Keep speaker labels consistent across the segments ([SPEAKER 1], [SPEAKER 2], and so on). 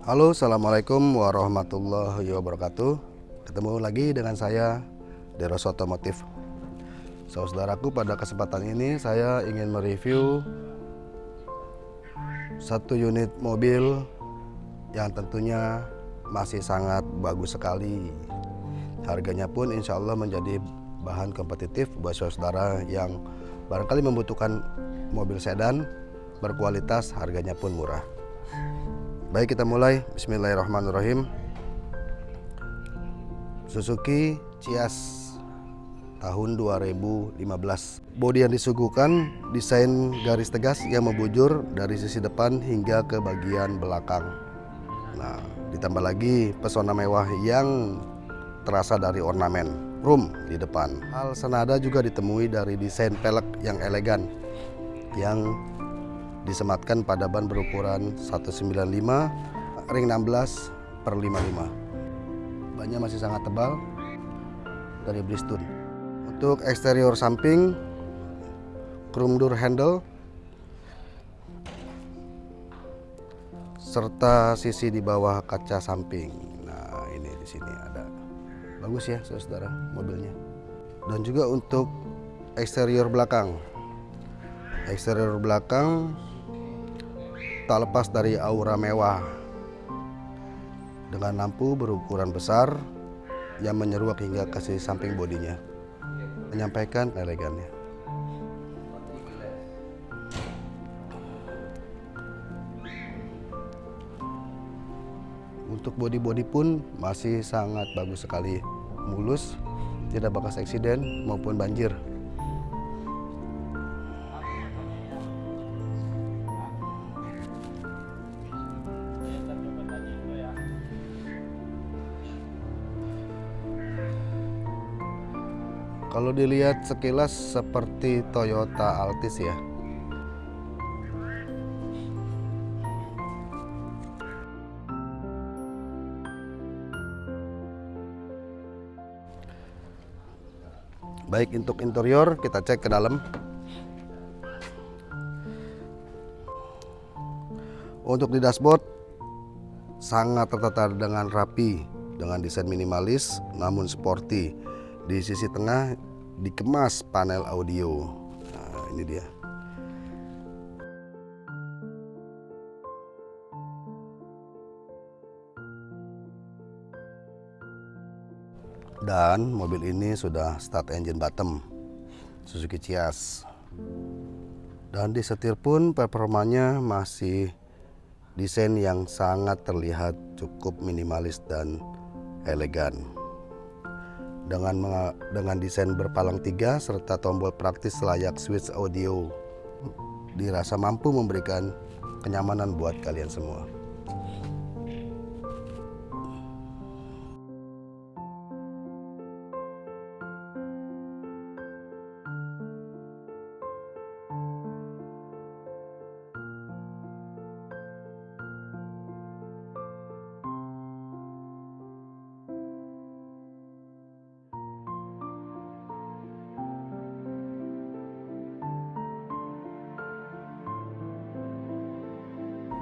[SPEAKER 1] Halo Assalamualaikum warahmatullahi wabarakatuh. Ketemu lagi dengan saya Deros Otomotif. Saudaraku pada kesempatan ini saya ingin mereview Satu unit mobil yang tentunya masih sangat bagus sekali. Harganya pun insya Allah menjadi bahan kompetitif buat saudara yang barangkali membutuhkan mobil sedan berkualitas harganya pun murah Baik kita mulai. Bismillahirrahmanirrahim. Suzuki Cias tahun 2015 Bodi yang disuguhkan desain garis tegas yang membujur dari sisi depan hingga ke bagian belakang. Nah ditambah lagi pesona mewah yang terasa dari ornamen room di depan. Hal senada juga ditemui dari desain pelek yang elegan yang disematkan pada ban berukuran 195 ring 16 per 55 bannya masih sangat tebal dari Bristol. Untuk eksterior samping chrome door handle serta sisi di bawah kaca samping. Nah ini di sini ada. Bagus ya saudara mobilnya. Dan juga untuk eksterior belakang. Eksterior belakang tak lepas dari aura mewah. Dengan lampu berukuran besar yang menyeruak hingga ke sisi samping bodinya menyampaikan elegannya. Untuk bodi-bodi pun masih sangat bagus sekali. Mulus tidak bekas eksiden maupun banjir Kalau dilihat sekilas seperti Toyota Altis ya. Baik untuk interior kita cek ke dalam. Untuk di dashboard sangat tertata dengan rapi dengan desain minimalis namun sporty di sisi tengah dikemas panel audio. Nah ini dia. Dan mobil ini sudah start engine bottom Suzuki Cias dan di setir pun performanya masih desain yang sangat terlihat cukup minimalis dan elegan dengan dengan desain berpalang tiga serta tombol praktis layak switch audio dirasa mampu memberikan kenyamanan buat kalian semua.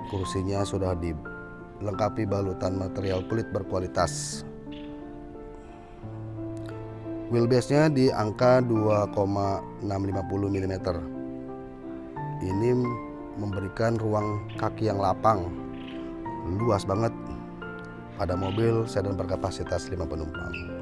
[SPEAKER 1] Kursinya sudah dilengkapi balutan material kulit berkualitas. Wheelbase-nya di angka 2,650 mm ini memberikan ruang kaki yang lapang luas banget. Pada mobil sedan berkapasitas 5 penumpang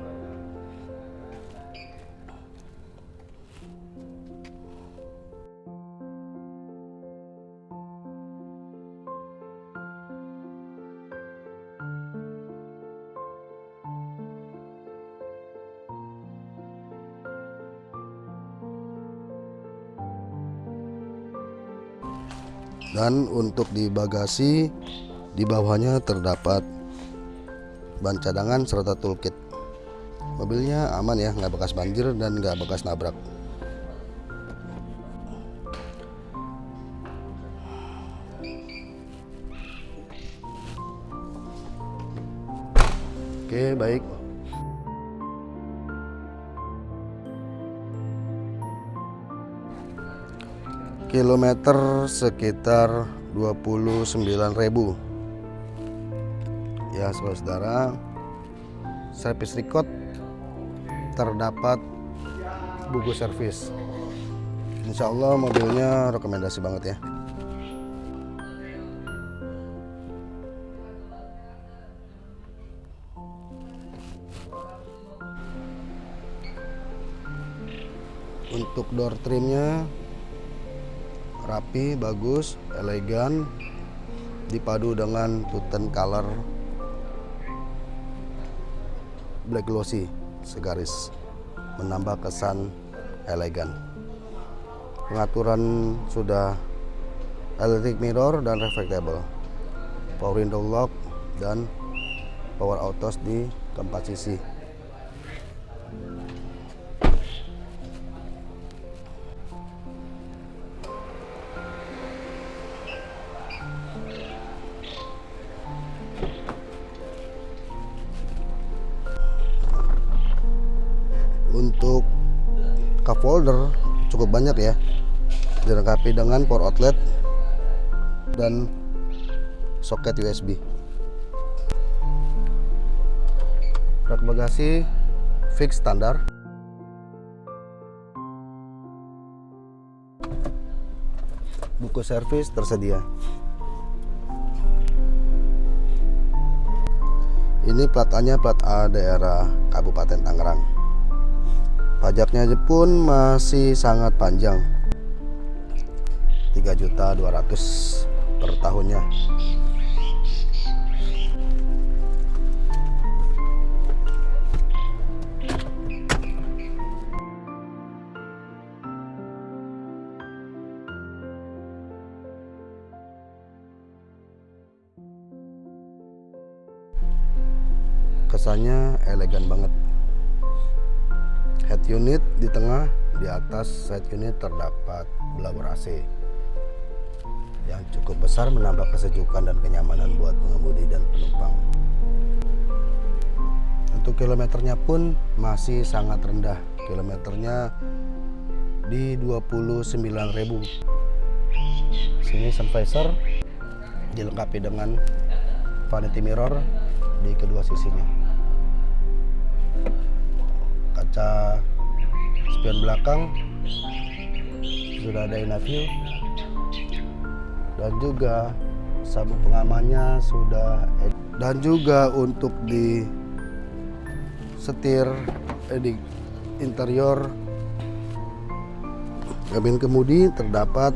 [SPEAKER 1] dan untuk di bagasi di bawahnya terdapat ban cadangan serta toolkit. Mobilnya aman ya nggak bekas banjir dan nggak bekas nabrak. Oke baik kilometer sekitar 29.000 ya saudara service record terdapat buku servis. Insya Allah mobilnya rekomendasi banget ya. Untuk door trimnya rapi bagus elegan dipadu dengan tuten color black glossy segaris menambah kesan elegan. Pengaturan sudah electric mirror dan reflectable. Power window lock dan power autos di keempat sisi cup holder cukup banyak ya. Dilengkapi dengan power outlet dan soket USB rak bagasi fix standar. Buku servis tersedia. Ini plat A plat A daerah Kabupaten Tangerang pajaknya pun masih sangat panjang. 3.200 per tahunnya. Kesannya elegan banget head unit di tengah di atas head unit terdapat blower AC yang cukup besar menambah kesejukan dan kenyamanan buat pengemudi dan penumpang. Untuk kilometernya pun masih sangat rendah. Kilometernya di 29.000 sini sun visor dilengkapi dengan vanity mirror di kedua sisinya kaca spion belakang sudah ada view dan juga sabuk pengamannya sudah dan juga untuk di setir eh, di interior kabin kemudi terdapat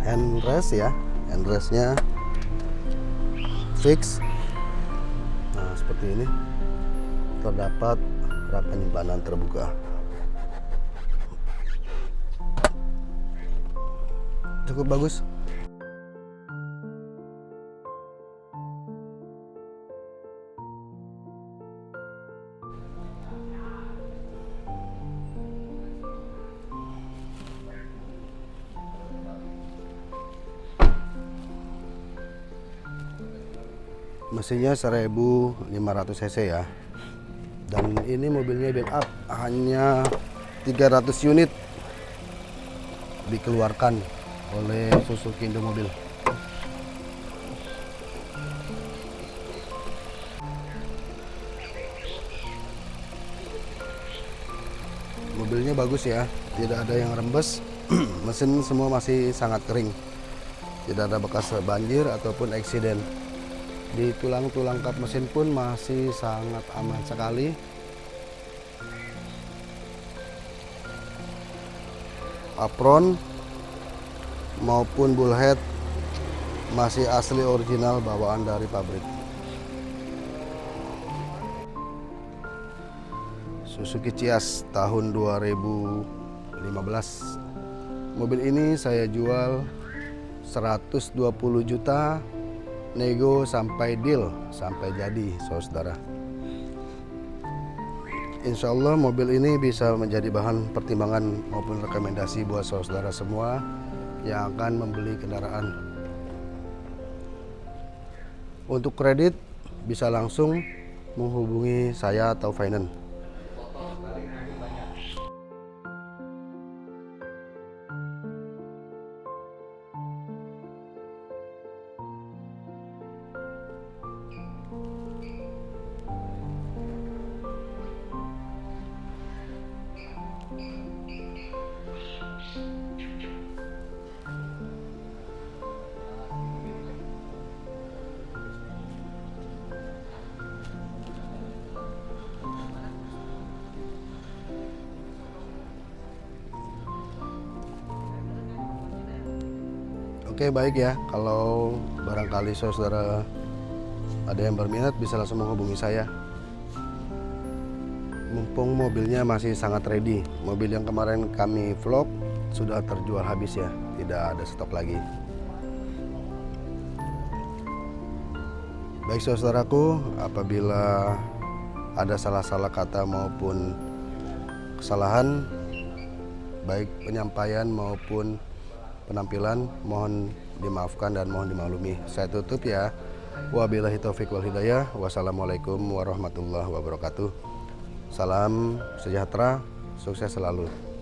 [SPEAKER 1] handrest ya handrestnya fix. Nah seperti ini terdapat penyimpanan terbuka. Cukup bagus. Mesinnya 1500 cc ya dan ini mobilnya build up hanya 300 unit dikeluarkan oleh Suzuki Indo Mobil. Mobilnya bagus ya tidak ada yang rembes. Mesin semua masih sangat kering. Tidak ada bekas banjir ataupun eksiden di tulang-tulang kap mesin pun masih sangat aman sekali. Apron maupun bullhead masih asli original bawaan dari pabrik. Suzuki Cias tahun 2015 mobil ini saya jual 120 juta nego sampai deal sampai jadi saudara. Insya Allah mobil ini bisa menjadi bahan pertimbangan maupun rekomendasi buat saudara semua yang akan membeli kendaraan. Untuk kredit bisa langsung menghubungi saya atau finance Oke baik ya, kalau barangkali saudara ada yang berminat bisa langsung menghubungi saya. Mumpung mobilnya masih sangat ready, mobil yang kemarin kami vlog sudah terjual habis ya, tidak ada stok lagi. Baik saudaraku, apabila ada salah-salah kata maupun kesalahan, baik penyampaian maupun penampilan mohon dimaafkan dan mohon dimaklumi. Saya tutup ya. Wabillahi taufik wal hidayah. Wassalamualaikum warahmatullahi wabarakatuh. Salam sejahtera, sukses selalu.